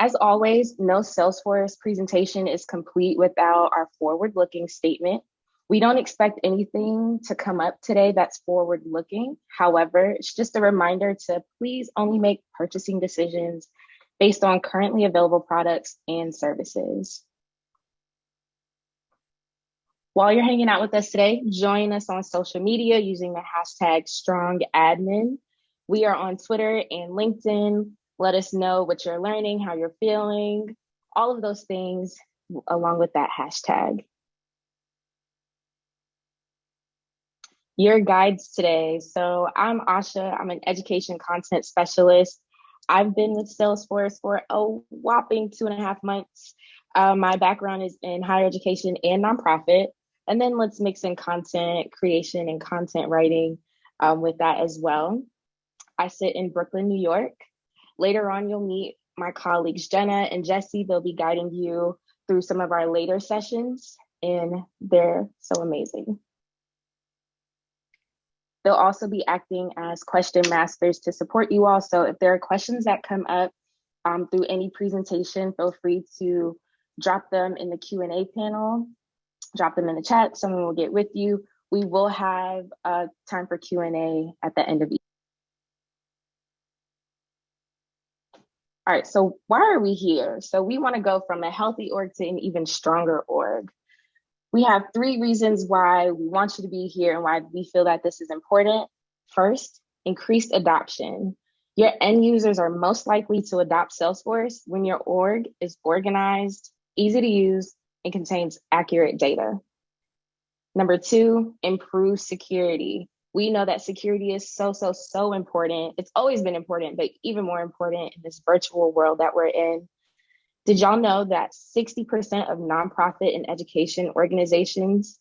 As always, no Salesforce presentation is complete without our forward-looking statement. We don't expect anything to come up today that's forward-looking. However, it's just a reminder to please only make purchasing decisions based on currently available products and services. While you're hanging out with us today, join us on social media using the hashtag StrongAdmin. We are on Twitter and LinkedIn. Let us know what you're learning, how you're feeling, all of those things along with that hashtag. Your guides today. So I'm Asha, I'm an education content specialist. I've been with Salesforce for a whopping two and a half months. Uh, my background is in higher education and nonprofit. And then let's mix in content creation and content writing um, with that as well. I sit in Brooklyn, New York. Later on, you'll meet my colleagues, Jenna and Jesse. They'll be guiding you through some of our later sessions and they're so amazing. They'll also be acting as question masters to support you all. So if there are questions that come up um, through any presentation, feel free to drop them in the Q&A panel, drop them in the chat, someone will get with you. We will have uh, time for Q&A at the end of each. All right, so why are we here? So we wanna go from a healthy org to an even stronger org. We have three reasons why we want you to be here and why we feel that this is important. First, increased adoption. Your end users are most likely to adopt Salesforce when your org is organized, easy to use, and contains accurate data. Number two, improve security. We know that security is so, so, so important. It's always been important, but even more important in this virtual world that we're in. Did y'all know that 60% of nonprofit and education organizations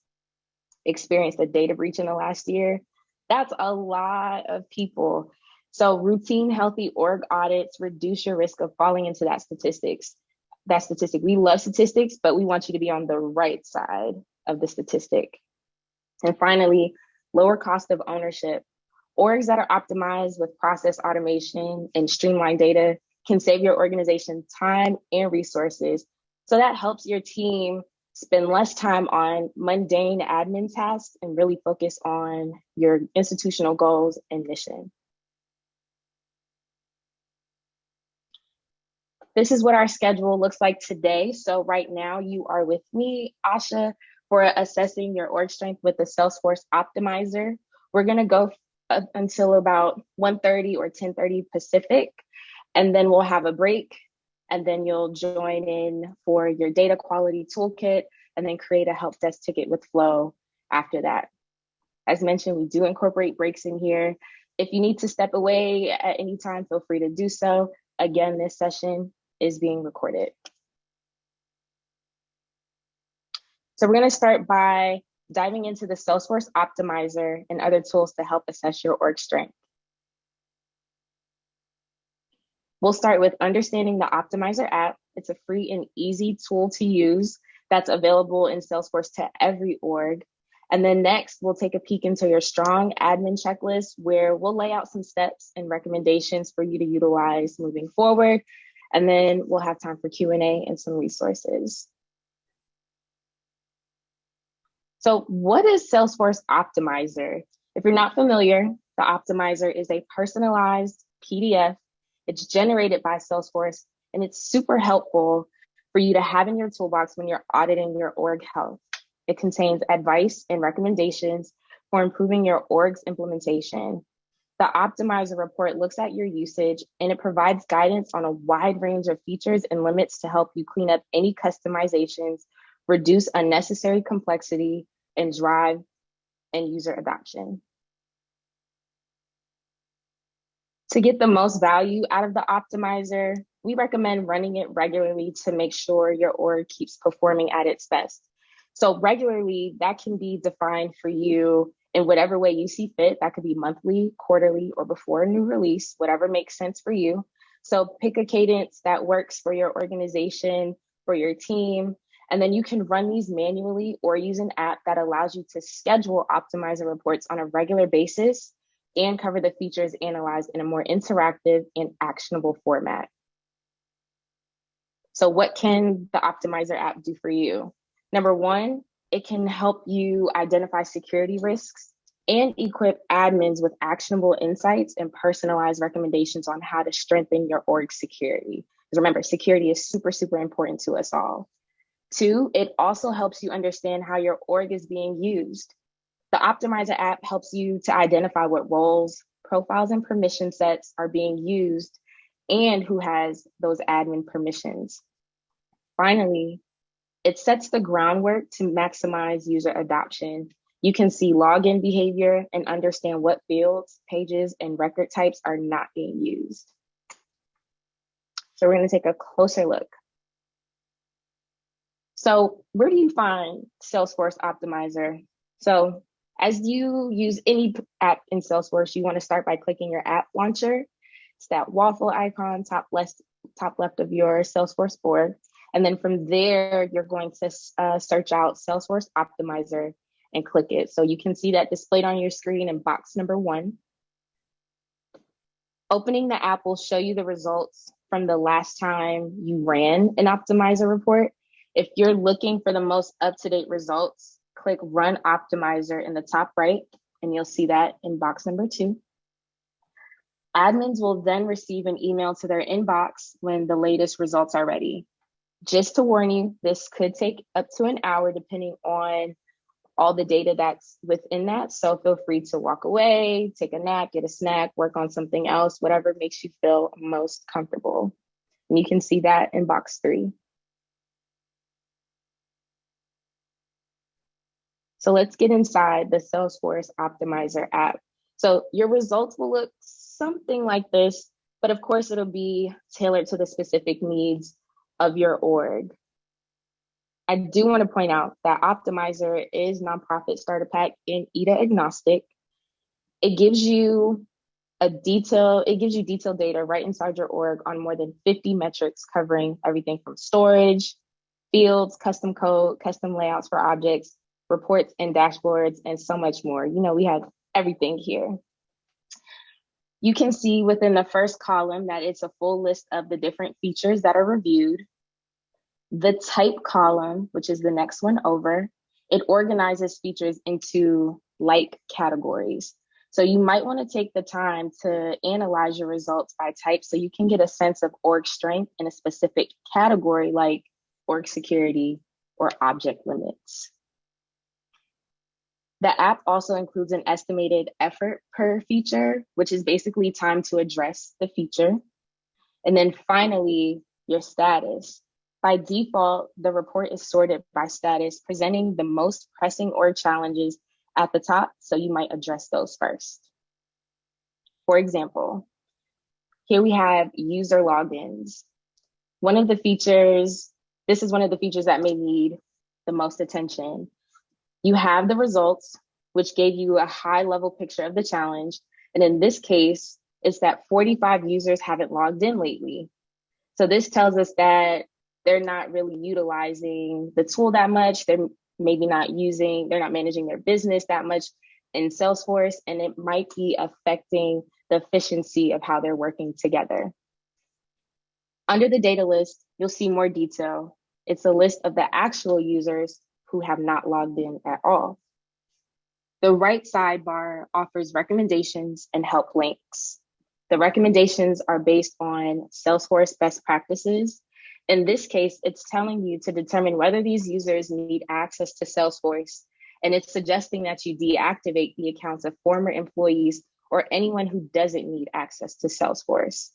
experienced a data breach in the last year? That's a lot of people. So routine healthy org audits reduce your risk of falling into that statistics. That statistic, we love statistics, but we want you to be on the right side of the statistic. And finally, lower cost of ownership. Orgs that are optimized with process automation and streamlined data can save your organization time and resources. So that helps your team spend less time on mundane admin tasks and really focus on your institutional goals and mission. This is what our schedule looks like today. So right now you are with me, Asha, for assessing your org strength with the Salesforce Optimizer. We're gonna go uh, until about 1.30 or 10.30 Pacific and then we'll have a break and then you'll join in for your data quality toolkit and then create a help desk ticket with Flow after that. As mentioned, we do incorporate breaks in here. If you need to step away at any time, feel free to do so. Again, this session is being recorded. So we're gonna start by diving into the Salesforce Optimizer and other tools to help assess your org strength. We'll start with understanding the Optimizer app. It's a free and easy tool to use that's available in Salesforce to every org. And then next, we'll take a peek into your strong admin checklist where we'll lay out some steps and recommendations for you to utilize moving forward. And then we'll have time for Q&A and some resources. So what is Salesforce Optimizer? If you're not familiar, the Optimizer is a personalized PDF it's generated by Salesforce and it's super helpful for you to have in your toolbox when you're auditing your org health. It contains advice and recommendations for improving your org's implementation. The Optimizer report looks at your usage and it provides guidance on a wide range of features and limits to help you clean up any customizations, reduce unnecessary complexity, and drive end user adoption. To get the most value out of the optimizer, we recommend running it regularly to make sure your org keeps performing at its best. So regularly, that can be defined for you in whatever way you see fit. That could be monthly, quarterly, or before a new release, whatever makes sense for you. So pick a cadence that works for your organization, for your team, and then you can run these manually or use an app that allows you to schedule optimizer reports on a regular basis and cover the features analyzed in a more interactive and actionable format. So what can the Optimizer app do for you? Number one, it can help you identify security risks and equip admins with actionable insights and personalized recommendations on how to strengthen your org security. Because remember, security is super, super important to us all. Two, it also helps you understand how your org is being used. The Optimizer app helps you to identify what roles, profiles, and permission sets are being used and who has those admin permissions. Finally, it sets the groundwork to maximize user adoption. You can see login behavior and understand what fields, pages, and record types are not being used. So we're gonna take a closer look. So where do you find Salesforce Optimizer? So as you use any app in Salesforce, you wanna start by clicking your app launcher. It's that waffle icon top left, top left of your Salesforce board. And then from there, you're going to uh, search out Salesforce Optimizer and click it. So you can see that displayed on your screen in box number one. Opening the app will show you the results from the last time you ran an optimizer report. If you're looking for the most up-to-date results, click Run Optimizer in the top right, and you'll see that in box number two. Admins will then receive an email to their inbox when the latest results are ready. Just to warn you, this could take up to an hour depending on all the data that's within that. So feel free to walk away, take a nap, get a snack, work on something else, whatever makes you feel most comfortable. And you can see that in box three. So let's get inside the Salesforce Optimizer app. So your results will look something like this, but of course it'll be tailored to the specific needs of your org. I do want to point out that Optimizer is nonprofit starter pack and EDA agnostic. It gives you a detail, it gives you detailed data right inside your org on more than 50 metrics covering everything from storage, fields, custom code, custom layouts for objects, reports and dashboards, and so much more. You know, we have everything here. You can see within the first column that it's a full list of the different features that are reviewed. The type column, which is the next one over, it organizes features into like categories. So you might want to take the time to analyze your results by type so you can get a sense of org strength in a specific category like org security or object limits. The app also includes an estimated effort per feature, which is basically time to address the feature. And then finally, your status. By default, the report is sorted by status, presenting the most pressing org challenges at the top, so you might address those first. For example, here we have user logins. One of the features, this is one of the features that may need the most attention. You have the results, which gave you a high level picture of the challenge. And in this case, it's that 45 users haven't logged in lately. So this tells us that they're not really utilizing the tool that much. They're maybe not using, they're not managing their business that much in Salesforce, and it might be affecting the efficiency of how they're working together. Under the data list, you'll see more detail. It's a list of the actual users who have not logged in at all. The right sidebar offers recommendations and help links. The recommendations are based on Salesforce best practices. In this case, it's telling you to determine whether these users need access to Salesforce, and it's suggesting that you deactivate the accounts of former employees or anyone who doesn't need access to Salesforce.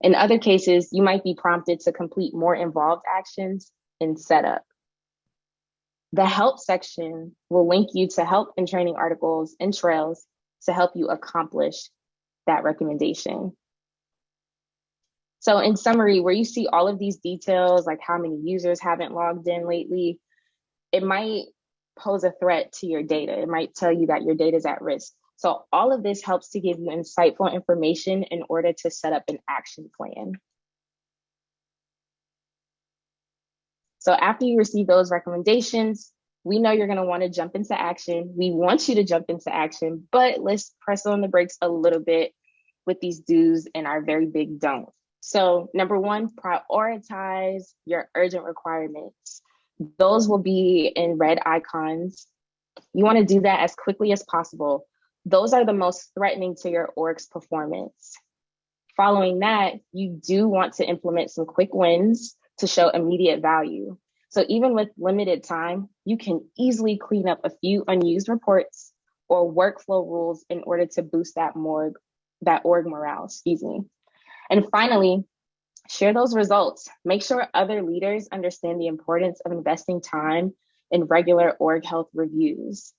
In other cases, you might be prompted to complete more involved actions in setup. The help section will link you to help and training articles and trails to help you accomplish that recommendation. So in summary, where you see all of these details, like how many users haven't logged in lately, it might pose a threat to your data. It might tell you that your data is at risk. So all of this helps to give you insightful information in order to set up an action plan. So after you receive those recommendations, we know you're going to want to jump into action. We want you to jump into action, but let's press on the brakes a little bit with these do's and our very big don'ts. So number one, prioritize your urgent requirements. Those will be in red icons. You wanna do that as quickly as possible. Those are the most threatening to your org's performance. Following that, you do want to implement some quick wins to show immediate value. So even with limited time, you can easily clean up a few unused reports or workflow rules in order to boost that morgue, that org morale, excuse me. And finally, share those results. Make sure other leaders understand the importance of investing time in regular org health reviews.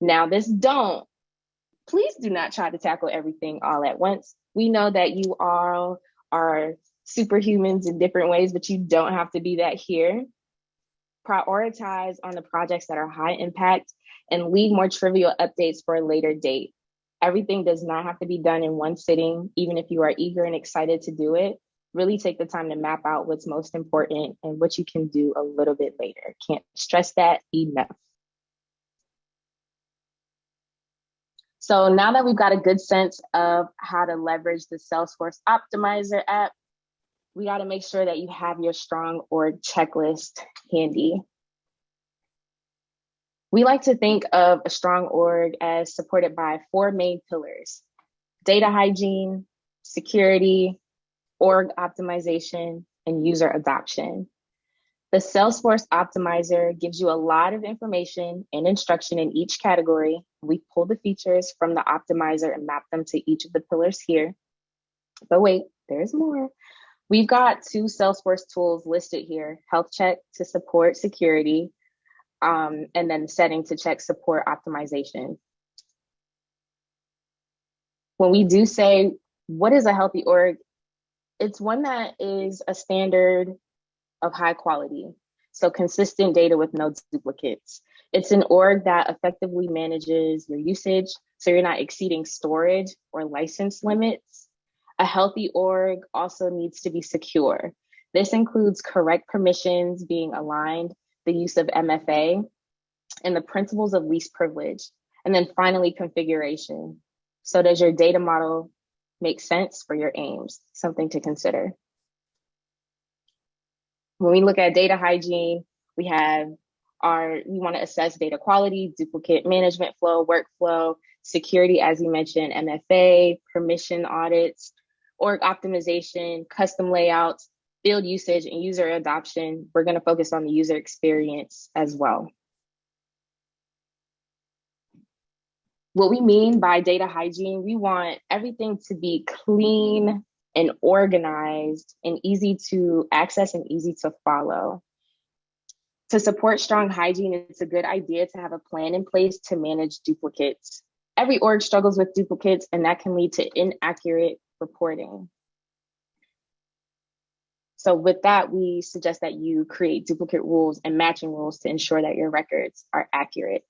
Now this don't, please do not try to tackle everything all at once. We know that you all are superhumans in different ways, but you don't have to be that here. Prioritize on the projects that are high impact and leave more trivial updates for a later date. Everything does not have to be done in one sitting, even if you are eager and excited to do it. Really take the time to map out what's most important and what you can do a little bit later. Can't stress that enough. So now that we've got a good sense of how to leverage the Salesforce Optimizer app, we got to make sure that you have your strong org checklist handy. We like to think of a strong org as supported by four main pillars, data hygiene, security, org optimization, and user adoption. The Salesforce Optimizer gives you a lot of information and instruction in each category. We pull the features from the optimizer and map them to each of the pillars here. But wait, there's more. We've got two Salesforce tools listed here, Health Check to support security um, and then setting to check support optimization. When we do say, what is a healthy org? It's one that is a standard of high quality. So consistent data with no duplicates. It's an org that effectively manages your usage so you're not exceeding storage or license limits. A healthy org also needs to be secure. This includes correct permissions being aligned the use of MFA, and the principles of least privilege. And then finally, configuration. So does your data model make sense for your aims? Something to consider. When we look at data hygiene, we have our, we wanna assess data quality, duplicate management flow, workflow, security, as you mentioned, MFA, permission audits, org optimization, custom layouts, field usage and user adoption, we're gonna focus on the user experience as well. What we mean by data hygiene, we want everything to be clean and organized and easy to access and easy to follow. To support strong hygiene, it's a good idea to have a plan in place to manage duplicates. Every org struggles with duplicates and that can lead to inaccurate reporting. So with that, we suggest that you create duplicate rules and matching rules to ensure that your records are accurate.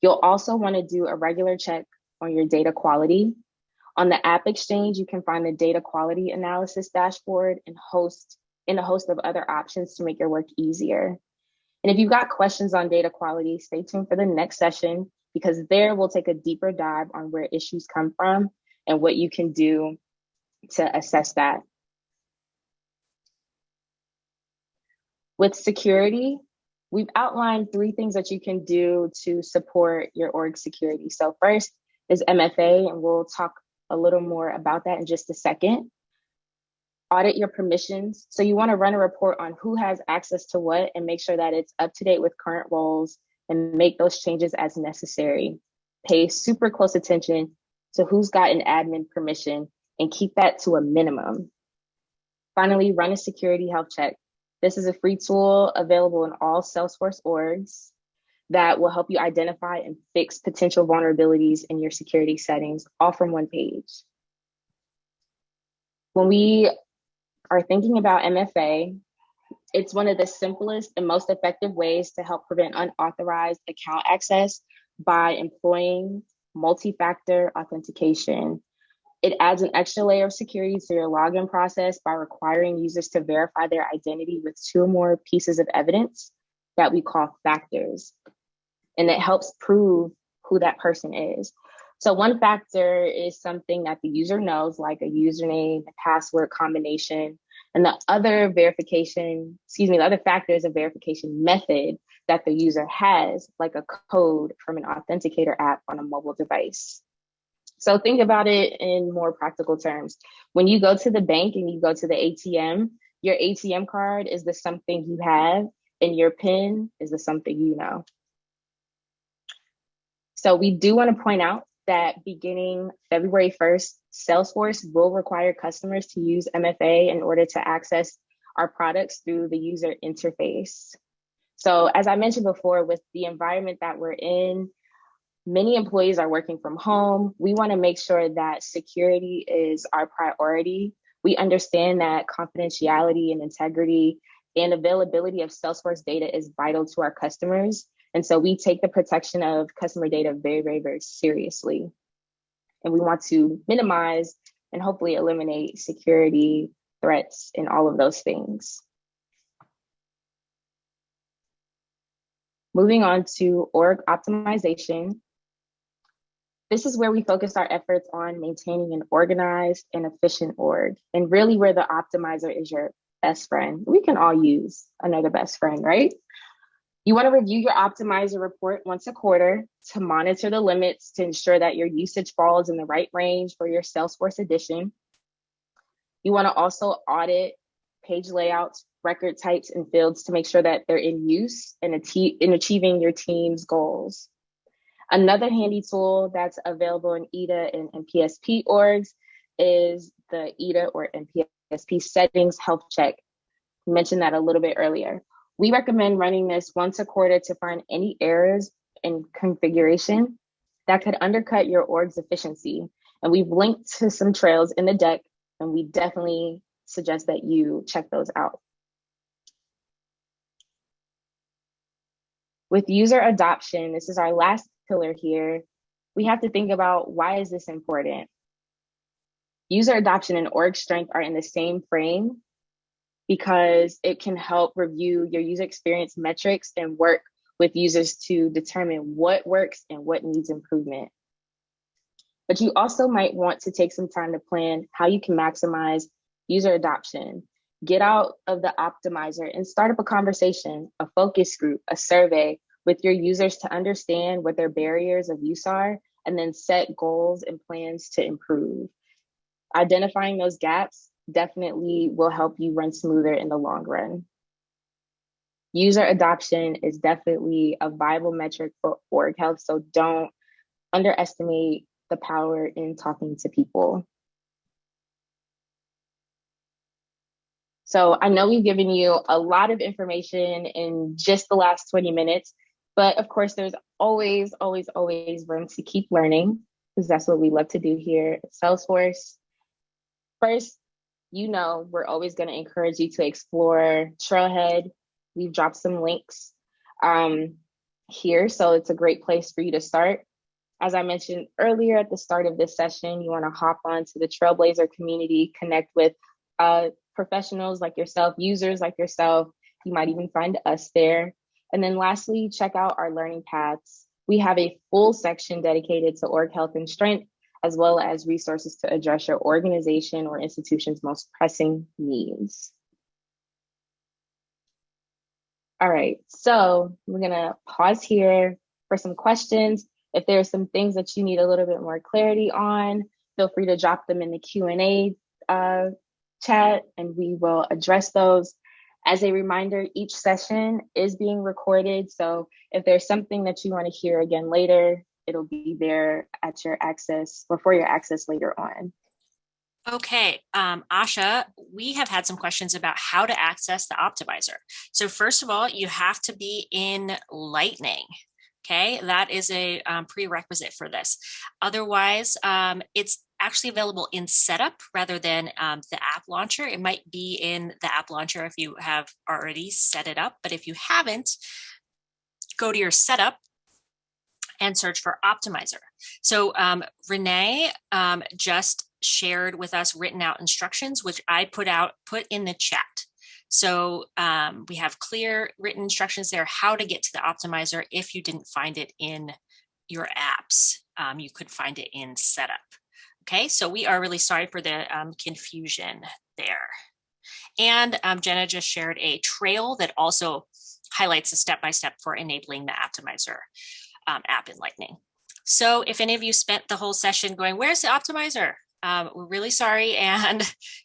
You'll also wanna do a regular check on your data quality. On the App Exchange, you can find the data quality analysis dashboard and host in a host of other options to make your work easier. And if you've got questions on data quality, stay tuned for the next session because there we'll take a deeper dive on where issues come from and what you can do to assess that. With security, we've outlined three things that you can do to support your org security. So first is MFA, and we'll talk a little more about that in just a second. Audit your permissions. So you wanna run a report on who has access to what and make sure that it's up to date with current roles and make those changes as necessary. Pay super close attention to who's got an admin permission and keep that to a minimum. Finally, run a security health check. This is a free tool available in all Salesforce orgs that will help you identify and fix potential vulnerabilities in your security settings, all from one page. When we are thinking about MFA, it's one of the simplest and most effective ways to help prevent unauthorized account access by employing multi-factor authentication it adds an extra layer of security to your login process by requiring users to verify their identity with two or more pieces of evidence that we call factors. And it helps prove who that person is. So one factor is something that the user knows, like a username, a password combination, and the other verification, excuse me, the other factor is a verification method that the user has, like a code from an authenticator app on a mobile device. So think about it in more practical terms. When you go to the bank and you go to the ATM, your ATM card is the something you have, and your PIN is the something you know. So we do want to point out that beginning February 1st, Salesforce will require customers to use MFA in order to access our products through the user interface. So as I mentioned before, with the environment that we're in, many employees are working from home. We wanna make sure that security is our priority. We understand that confidentiality and integrity and availability of Salesforce data is vital to our customers. And so we take the protection of customer data very, very, very seriously. And we want to minimize and hopefully eliminate security threats and all of those things. Moving on to org optimization. This is where we focus our efforts on maintaining an organized and efficient org, and really where the optimizer is your best friend. We can all use another best friend, right? You want to review your optimizer report once a quarter to monitor the limits to ensure that your usage falls in the right range for your Salesforce edition. You want to also audit page layouts, record types, and fields to make sure that they're in use and in achieving your team's goals. Another handy tool that's available in EDA and, NPSP orgs is the EDA or NPSP settings health check. Mentioned that a little bit earlier. We recommend running this once a quarter to find any errors in configuration that could undercut your org's efficiency. And we've linked to some trails in the deck, and we definitely suggest that you check those out. With user adoption, this is our last pillar here. We have to think about why is this important? User adoption and org strength are in the same frame because it can help review your user experience metrics and work with users to determine what works and what needs improvement. But you also might want to take some time to plan how you can maximize user adoption. Get out of the optimizer and start up a conversation, a focus group, a survey with your users to understand what their barriers of use are, and then set goals and plans to improve. Identifying those gaps definitely will help you run smoother in the long run. User adoption is definitely a viable metric for org health, so don't underestimate the power in talking to people. So I know we've given you a lot of information in just the last 20 minutes, but of course there's always, always, always room to keep learning because that's what we love to do here at Salesforce. First, you know we're always going to encourage you to explore Trailhead. We've dropped some links um, here, so it's a great place for you to start. As I mentioned earlier at the start of this session, you want to hop on to the Trailblazer community, connect with uh, professionals like yourself, users like yourself. You might even find us there. And then lastly, check out our learning paths. We have a full section dedicated to org health and strength as well as resources to address your organization or institution's most pressing needs. All right, so we're gonna pause here for some questions. If there are some things that you need a little bit more clarity on, feel free to drop them in the Q&A uh, chat and we will address those. As a reminder, each session is being recorded. So if there's something that you wanna hear again later, it'll be there at your access or for your access later on. Okay, um, Asha, we have had some questions about how to access the optimizer. So first of all, you have to be in Lightning. Okay, that is a um, prerequisite for this. Otherwise, um, it's actually available in setup rather than um, the app launcher. It might be in the app launcher if you have already set it up, but if you haven't, go to your setup and search for optimizer. So um, Renee um, just shared with us written out instructions, which I put out, put in the chat. So um, we have clear written instructions there, how to get to the optimizer if you didn't find it in your apps. um, you could find it in setup. Okay, so we are really sorry for the um, confusion there. And um, Jenna just shared a trail that also highlights a step-by-step -step for enabling the Optimizer um, app in Lightning. So if any of you spent the whole session going, where's the Optimizer? Um, we're really sorry. And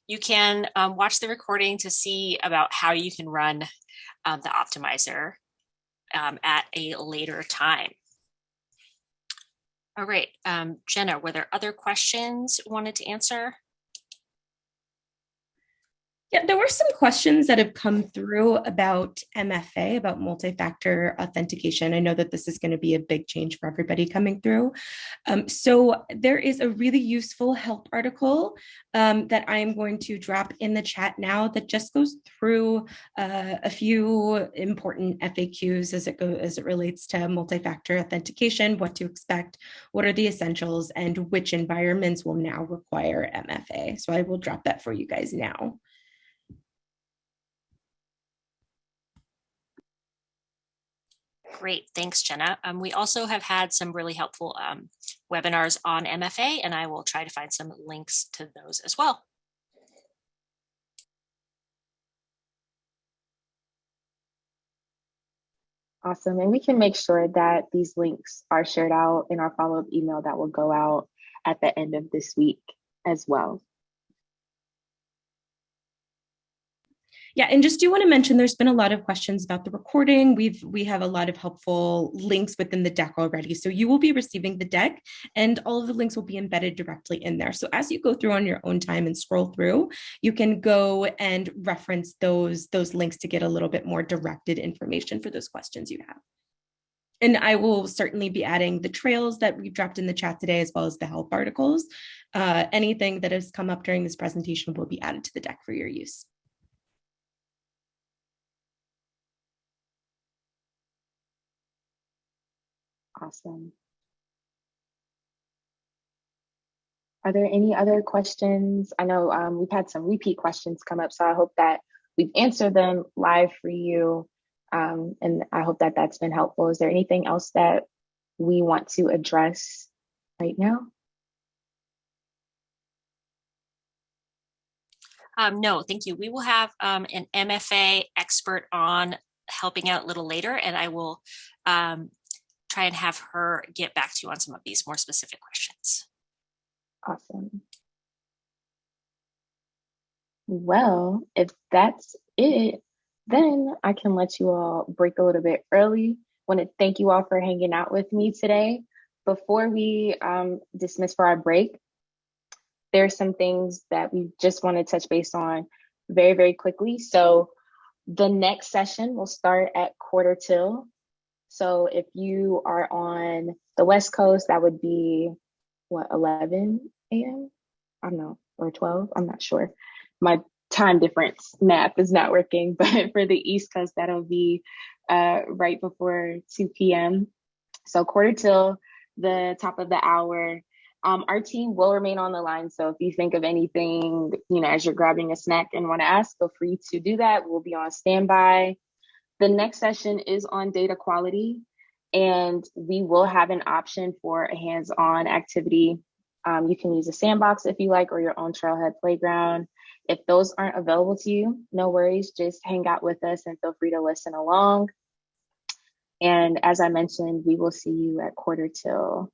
you can um, watch the recording to see about how you can run um, the Optimizer um, at a later time. All right, um, Jenna, were there other questions wanted to answer? Yeah, there were some questions that have come through about MFA, about multi-factor authentication. I know that this is going to be a big change for everybody coming through. Um, so there is a really useful help article um, that I'm going to drop in the chat now that just goes through uh, a few important FAQs as it goes as it relates to multi-factor authentication, what to expect, what are the essentials, and which environments will now require MFA. So I will drop that for you guys now. Great, thanks, Jenna. Um, we also have had some really helpful um, webinars on MFA, and I will try to find some links to those as well. Awesome, and we can make sure that these links are shared out in our follow-up email that will go out at the end of this week as well. Yeah, and just do want to mention there's been a lot of questions about the recording. We've we have a lot of helpful links within the deck already. So you will be receiving the deck and all of the links will be embedded directly in there. So as you go through on your own time and scroll through, you can go and reference those those links to get a little bit more directed information for those questions you have. And I will certainly be adding the trails that we've dropped in the chat today, as well as the help articles. Uh, anything that has come up during this presentation will be added to the deck for your use. Awesome. Are there any other questions? I know um, we've had some repeat questions come up, so I hope that we've answered them live for you. Um, and I hope that that's been helpful. Is there anything else that we want to address right now? Um, no, thank you. We will have um, an MFA expert on helping out a little later, and I will um, try and have her get back to you on some of these more specific questions. Awesome. Well, if that's it, then I can let you all break a little bit early. Want to thank you all for hanging out with me today. Before we um, dismiss for our break, there's some things that we just want to touch base on very, very quickly. So the next session will start at quarter till so if you are on the West Coast, that would be what, 11 a.m.? I don't know, or 12, I'm not sure. My time difference math is not working, but for the East Coast, that'll be uh, right before 2 p.m. So quarter till the top of the hour. Um, our team will remain on the line. So if you think of anything, you know, as you're grabbing a snack and want to ask, feel free to do that. We'll be on standby. The next session is on data quality, and we will have an option for a hands-on activity. Um, you can use a sandbox if you like, or your own Trailhead playground. If those aren't available to you, no worries, just hang out with us and feel free to listen along. And as I mentioned, we will see you at quarter till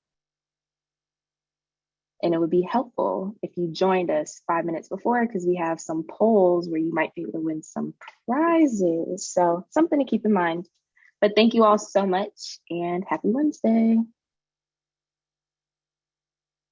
and it would be helpful if you joined us five minutes before because we have some polls where you might be able to win some prizes. So something to keep in mind. But thank you all so much and happy Wednesday.